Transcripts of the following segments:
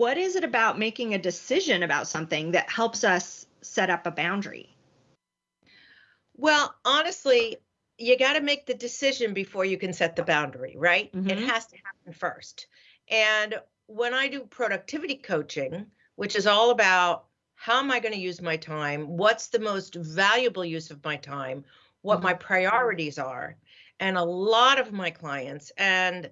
what is it about making a decision about something that helps us set up a boundary? Well, honestly, you got to make the decision before you can set the boundary, right? Mm-hmm. It has to happen first. And when I do productivity coaching, which is all about how am I going to use my time? What's the most valuable use of my time? What mm-hmm. my priorities are? And a lot of my clients, and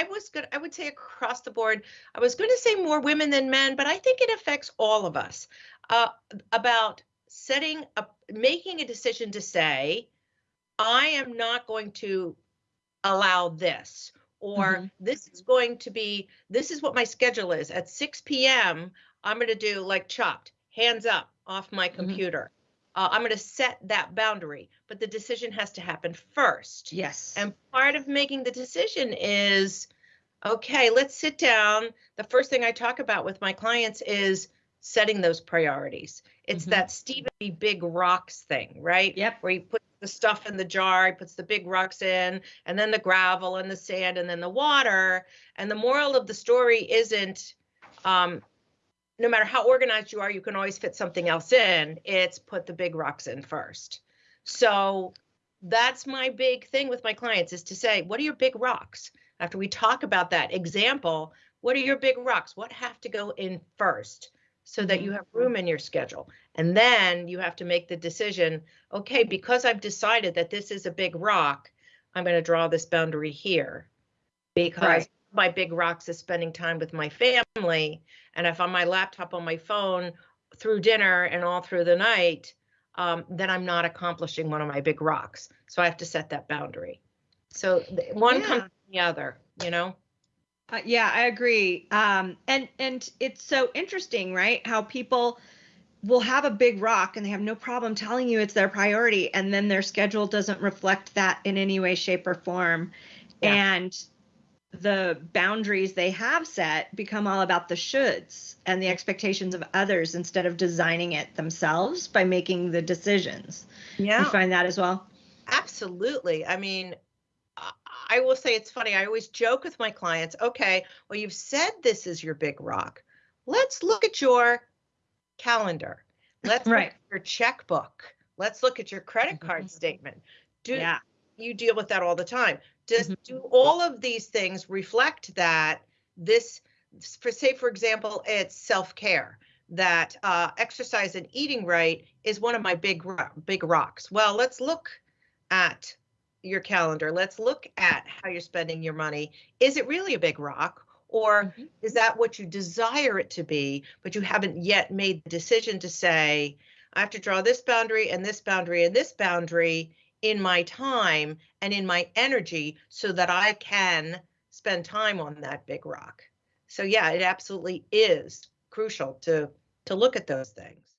I was good, I would say across the board, I was going to say more women than men, but I think it affects all of us uh, about setting up, making a decision to say, I am not going to allow this, or mm-hmm. this is going to be, this is what my schedule is. At 6 p.m., I'm going to do like chopped, hands up off my mm-hmm. computer. Mm-hmm. Uh, I'm going to set that boundary, but the decision has to happen first. Yes. And part of making the decision is okay, let's sit down. The first thing I talk about with my clients is setting those priorities. It's mm-hmm. that Stephen Covey Big Rocks thing, right? Yep. Where he puts the stuff in the jar, he puts the big rocks in, and then the gravel and the sand and then the water. And the moral of the story isn't um, no matter how organized you are, you can always fit something else in. It's put the big rocks in first. So that's my big thing with my clients is to say, what are your big rocks? After we talk about that example, what are your big rocks? What have to go in first so that you have mm-hmm. room in your schedule? And then you have to make the decision, okay, because I've decided that this is a big rock, I'm going to draw this boundary here because right my big rocks is spending time with my family. And if I'm my laptop on my phone through dinner and all through the night, um, then I'm not accomplishing one of my big rocks. So I have to set that boundary. So one yeah. comes from the other, you know? Uh, yeah, I agree. Um, and and it's so interesting, right? How people will have a big rock and they have no problem telling you it's their priority, and then their schedule doesn't reflect that in any way, shape, or form. Yeah. And the boundaries they have set become all about the shoulds and the expectations of others instead of designing it themselves by making the decisions. Yeah. You find that as well? Absolutely. I mean, I will say it's funny. I always joke with my clients okay, well, you've said this is your big rock. Let's look at your calendar. Let's right. look at your checkbook. Let's look at your credit card mm-hmm. statement. Do yeah. you deal with that all the time? Does mm-hmm. do all of these things reflect that this, for say, for example, it's self care that uh, exercise and eating right is one of my big big rocks. Well, let's look at your calendar. Let's look at how you're spending your money. Is it really a big rock? Or mm-hmm. is that what you desire it to be, but you haven't yet made the decision to say, I have to draw this boundary and this boundary and this boundary in my time and in my energy so that I can spend time on that big rock. So yeah, it absolutely is crucial to to look at those things.